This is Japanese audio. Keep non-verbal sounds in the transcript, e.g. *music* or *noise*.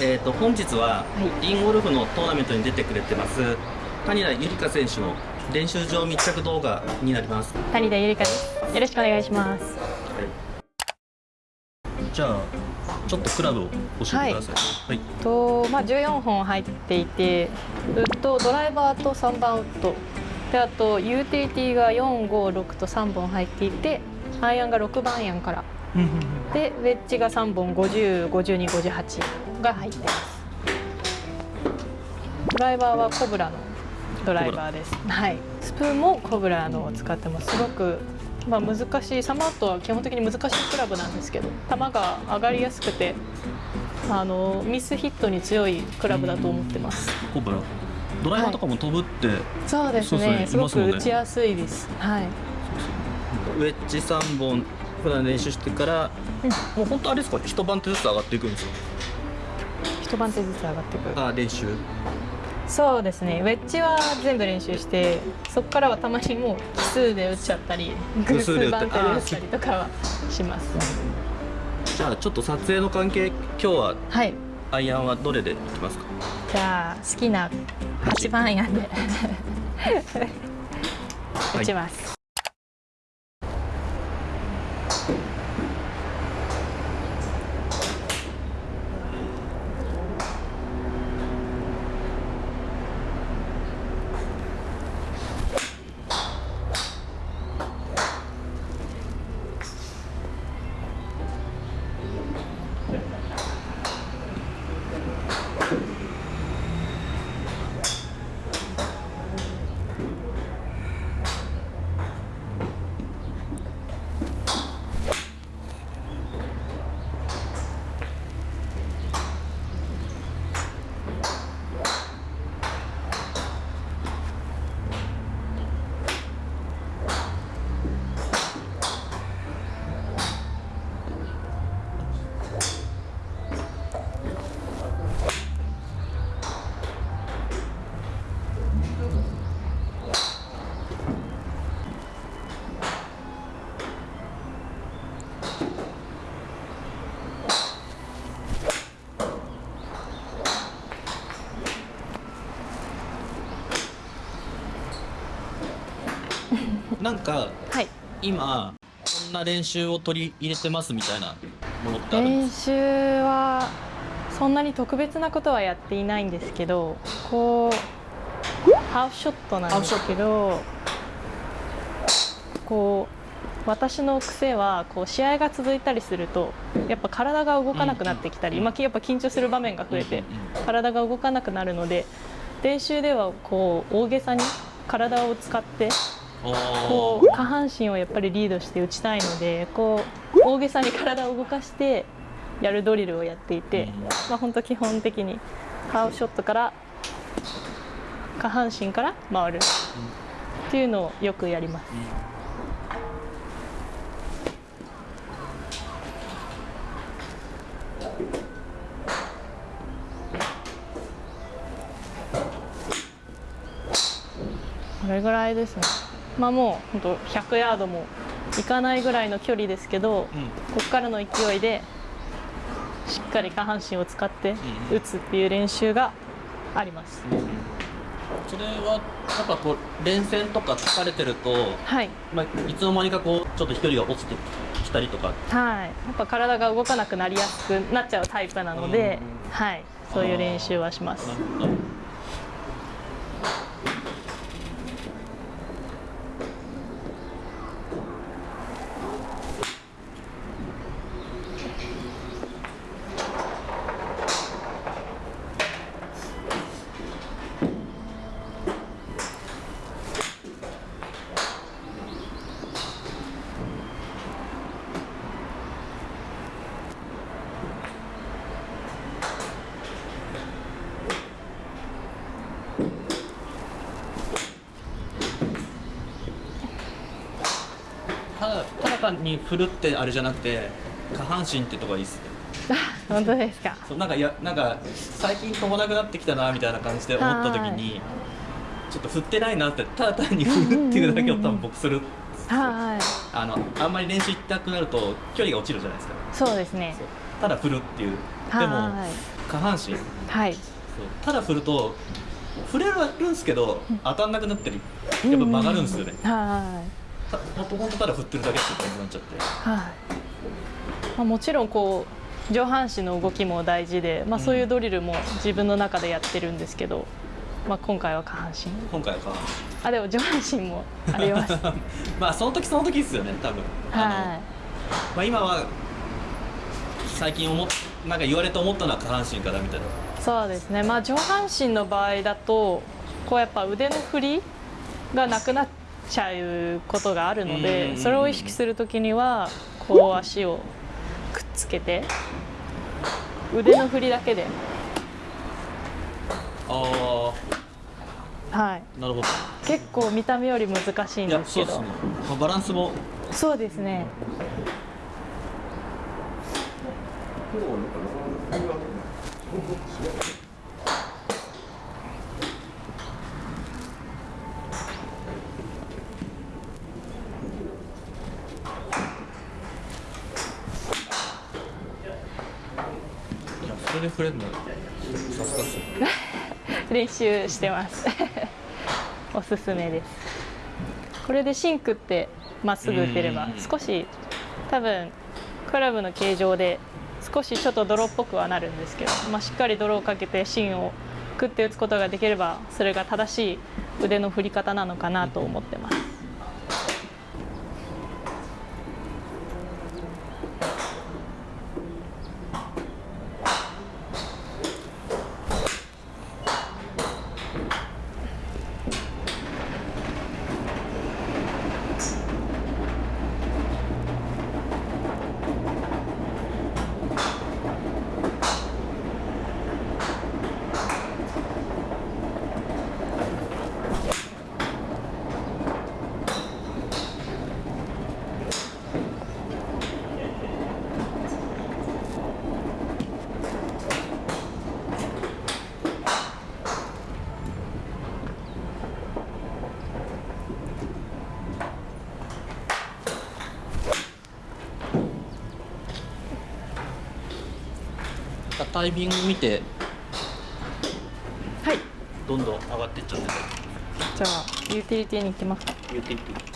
えーと、本日はインゴルフのトーナメントに出てくれてます谷田ゆりか選手の練習場密着動画になります。谷田ゆりかです。よろしくお願いします、はい、じゃあちょっとクラブを教えてください、はい、はい、とまあ14本入っていてウッドドライバーと3番ウッド。であとユーティリティが456と3本入っていてアイアンが6番アイアンからでウェッジが3本505258が入ってます。ドライバーはコブラのドライバーです、はい、スプーンもコブラのを使ってます。すごくまあ、難しいサマートは基本的に難しいクラブなんですけど球が上がりやすくてあのミスヒットに強いクラブだと思ってます。コブラ。ドライバーとかも飛ぶって、はい、そうですね。すごく打ちやすいです。はい。ウェッジ3本普段練習してから、うん、もう本当あれですか？一番手ずつ上がっていくんですか？一番手ずつ上がっていく。あ練習。そうですね。ウェッジは全部練習してそこからはたまにもう奇数で打っちゃったり偶数番手で打ったりとかはします。じゃあちょっと撮影の関係今日は、はい、アイアンはどれでいきますか？じゃあ好きな8番アイアンで。打ちます、なんか、はい、今こんな練習を取り入れてますみたいなものってあるんですか？練習はそんなに特別なことはやっていないんですけどこうハーフショットなんですけどこう私の癖はこう試合が続いたりするとやっぱ体が動かなくなってきたり、うん、やっぱ緊張する場面が増えて体が動かなくなるので練習ではこう大げさに体を使ってこう下半身をやっぱりリードして打ちたいのでこう大げさに体を動かしてやるドリルをやっていて、まあ、本当基本的にハーフショットから下半身から回るっていうのをよくやります。これぐらいですね。まあもう本当100ヤードもいかないぐらいの距離ですけど、うん、ここからの勢いでしっかり下半身を使って打つっていう練習があります。うん、それはやっぱこう連戦とか疲れてると、はい。まあ、いつの間にかこうちょっと飛距離が落ちてきたりとか。はい。やっぱ体が動かなくなりやすくなっちゃうタイプなので、はい。そういう練習はします。ただ単に振るってあれじゃなくて下半身ってとこがいいっすね。本当ですか。*laughs* そうなんかやなんか最近飛ばなくなってきたなみたいな感じで思った時にちょっと振ってないなってただ単に振るっていうだけを多分僕するはいあのあんまり練習行きたくなると距離が落ちるじゃないですか。そうですね。ただ振るっていう。でも下下半身。はい。ただ振ると振れるんですけど当たんなくなったりやっぱ曲がるんですよね、はいたほんとほんとただ振ってるだけって感じになっちゃって。はい、まあ、もちろんこう上半身の動きも大事で、まあ、そういうドリルも自分の中でやってるんですけど、まあ、今回は下半身。今回は下半あでも上半身もあります。身 *laughs* まあその時その時ですよね多分。はまあ、今は最近思っなんか言われて思ったのは下半身からみたいな。いそうですね。まあ上半身の場合だとこうやっぱ腕の振りがなくなっちゃうことがあるのうんうんうんでそれを意識する時にはこう足をくっつけて腕の振りだけで。あはい。あなるほど。結構見た目より難しいんですけど。そうですね、まあ、バランスも。そうですねで振れるのさすがっすね練習してます。*laughs* おすすめです。これでシンクってまっすぐ打てればうん。少し多分クラブの形状で少しちょっと泥っぽくはなるんですけど、まあ、しっかり泥をかけて芯を食って打つことができればそれが正しい腕の振り方なのかなと思ってますタイミング見て。はい。どんどん上がっていっちゃって。じゃあユーティリティに行きますか。ユーティリティ